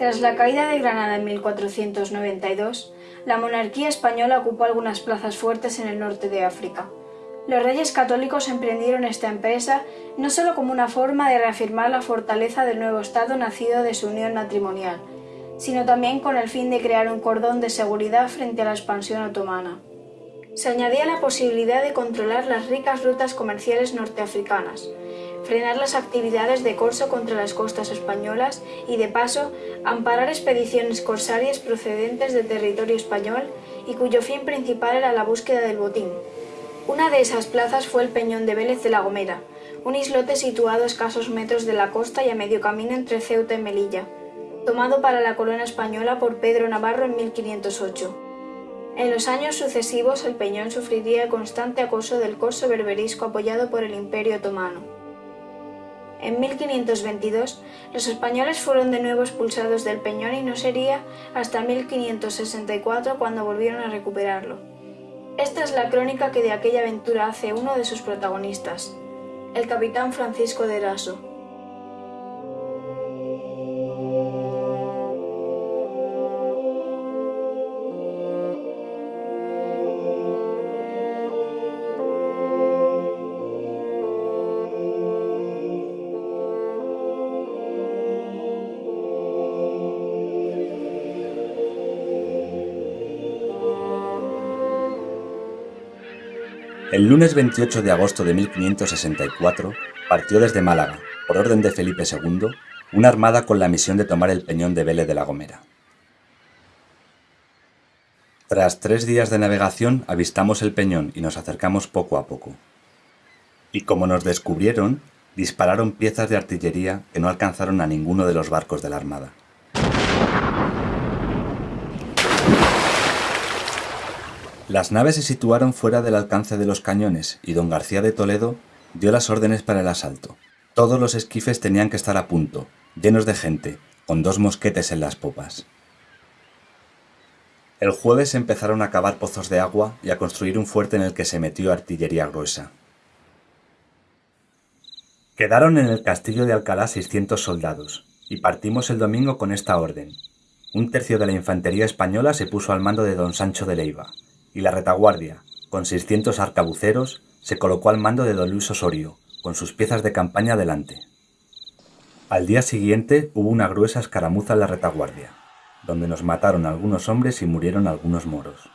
Tras la caída de Granada en 1492, la monarquía española ocupó algunas plazas fuertes en el norte de África. Los reyes católicos emprendieron esta empresa no solo como una forma de reafirmar la fortaleza del nuevo Estado nacido de su unión matrimonial, sino también con el fin de crear un cordón de seguridad frente a la expansión otomana. Se añadía la posibilidad de controlar las ricas rutas comerciales norteafricanas, frenar las actividades de corso contra las costas españolas y, de paso, amparar expediciones corsarias procedentes del territorio español y cuyo fin principal era la búsqueda del botín. Una de esas plazas fue el Peñón de Vélez de la Gomera, un islote situado a escasos metros de la costa y a medio camino entre Ceuta y Melilla, tomado para la corona española por Pedro Navarro en 1508. En los años sucesivos el peñón sufriría el constante acoso del corso berberisco apoyado por el Imperio otomano. En 1522 los españoles fueron de nuevo expulsados del Peñón y no sería hasta 1564 cuando volvieron a recuperarlo. Esta es la crónica que de aquella aventura hace uno de sus protagonistas, el capitán Francisco de Eraso. El lunes 28 de agosto de 1564 partió desde Málaga, por orden de Felipe II, una armada con la misión de tomar el peñón de Vélez de la Gomera. Tras tres días de navegación avistamos el peñón y nos acercamos poco a poco. Y como nos descubrieron, dispararon piezas de artillería que no alcanzaron a ninguno de los barcos de la armada. Las naves se situaron fuera del alcance de los cañones y don García de Toledo dio las órdenes para el asalto. Todos los esquifes tenían que estar a punto, llenos de gente, con dos mosquetes en las popas. El jueves empezaron a cavar pozos de agua y a construir un fuerte en el que se metió artillería gruesa. Quedaron en el castillo de Alcalá 600 soldados, y partimos el domingo con esta orden. Un tercio de la infantería española se puso al mando de don Sancho de Leiva, y la retaguardia, con 600 arcabuceros, se colocó al mando de don Luis Osorio, con sus piezas de campaña delante. Al día siguiente hubo una gruesa escaramuza en la retaguardia, donde nos mataron algunos hombres y murieron algunos moros.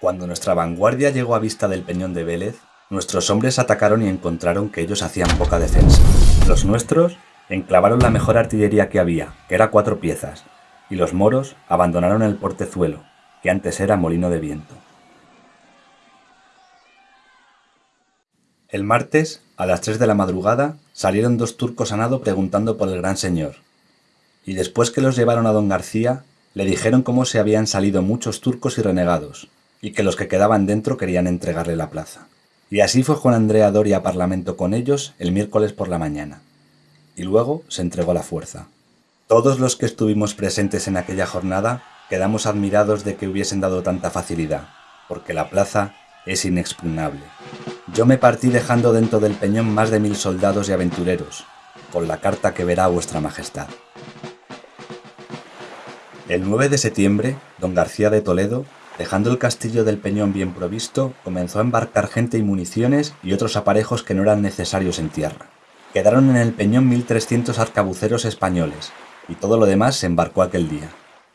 Cuando nuestra vanguardia llegó a vista del peñón de Vélez, nuestros hombres atacaron y encontraron que ellos hacían poca defensa. Los nuestros enclavaron la mejor artillería que había, que era cuatro piezas, y los moros abandonaron el portezuelo, que antes era molino de viento. El martes, a las tres de la madrugada, salieron dos turcos a nado preguntando por el gran señor. Y después que los llevaron a don García, le dijeron cómo se habían salido muchos turcos y renegados, y que los que quedaban dentro querían entregarle la plaza. Y así fue Juan Andrea Doria a Parlamento con ellos el miércoles por la mañana. Y luego se entregó la fuerza. Todos los que estuvimos presentes en aquella jornada quedamos admirados de que hubiesen dado tanta facilidad, porque la plaza es inexpugnable. Yo me partí dejando dentro del peñón más de mil soldados y aventureros, con la carta que verá vuestra majestad. El 9 de septiembre, don García de Toledo, dejando el castillo del Peñón bien provisto, comenzó a embarcar gente y municiones y otros aparejos que no eran necesarios en tierra. Quedaron en el Peñón 1.300 arcabuceros españoles, y todo lo demás se embarcó aquel día.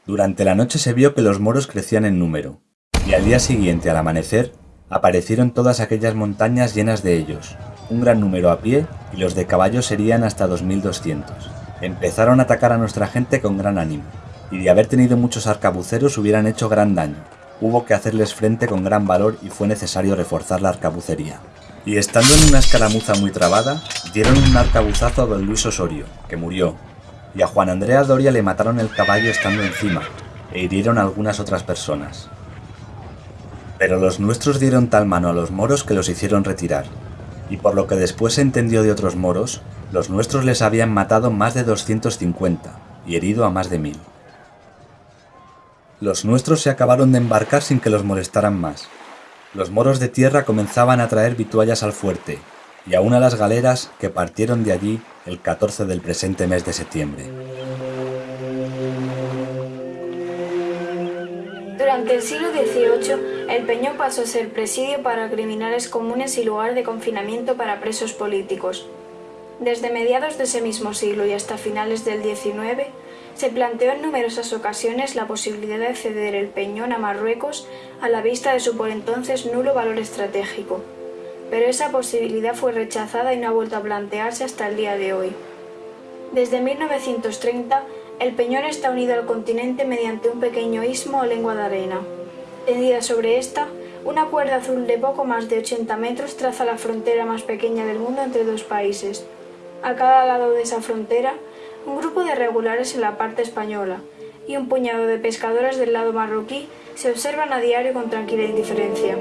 Durante la noche se vio que los moros crecían en número, y al día siguiente, al amanecer, aparecieron todas aquellas montañas llenas de ellos, un gran número a pie y los de caballo serían hasta 2200. Empezaron a atacar a nuestra gente con gran ánimo, y de haber tenido muchos arcabuceros hubieran hecho gran daño. Hubo que hacerles frente con gran valor y fue necesario reforzar la arcabucería. Y estando en una escaramuza muy trabada, dieron un arcabuzazo a don Luis Osorio, que murió, y a Juan Andrea Doria le mataron el caballo estando encima, e hirieron algunas otras personas. Pero los nuestros dieron tal mano a los moros que los hicieron retirar, y por lo que después se entendió de otros moros, los nuestros les habían matado más de 250 y herido a más de mil. Los nuestros se acabaron de embarcar sin que los molestaran más. Los moros de tierra comenzaban a traer vituallas al fuerte, y aún a las galeras que partieron de allí el 14 del presente mes de septiembre. Durante el siglo XVIII, el Peñón pasó a ser presidio para criminales comunes y lugar de confinamiento para presos políticos. Desde mediados de ese mismo siglo y hasta finales del XIX, se planteó en numerosas ocasiones la posibilidad de ceder el Peñón a Marruecos a la vista de su por entonces nulo valor estratégico. Pero esa posibilidad fue rechazada y no ha vuelto a plantearse hasta el día de hoy. Desde 1930, el peñón está unido al continente mediante un pequeño istmo o lengua de arena. Tendida sobre esta, una cuerda azul de poco más de 80 metros traza la frontera más pequeña del mundo entre dos países. A cada lado de esa frontera, un grupo de regulares en la parte española y un puñado de pescadores del lado marroquí se observan a diario con tranquila indiferencia.